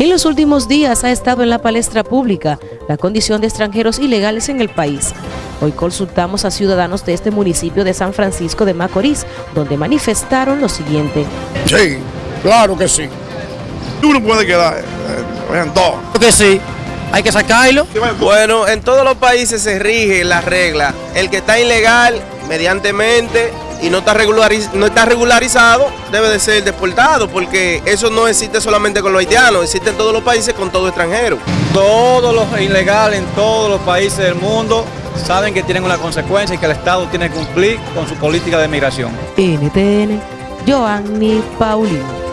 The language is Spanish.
En los últimos días ha estado en la palestra pública la condición de extranjeros ilegales en el país. Hoy consultamos a ciudadanos de este municipio de San Francisco de Macorís, donde manifestaron lo siguiente. Sí, claro que sí. Uno puede quedar, eh, en dos. que sí, hay que sacarlo. Bueno, en todos los países se rige la regla. El que está ilegal, mediantemente, y no está, regulariz no está regularizado, debe de ser deportado, porque eso no existe solamente con los haitianos, existe en todos los países con todo extranjero. Todos los ilegales en todos los países del mundo saben que tienen una consecuencia y que el Estado tiene que cumplir con su política de migración. NTN, Joanny Paulino.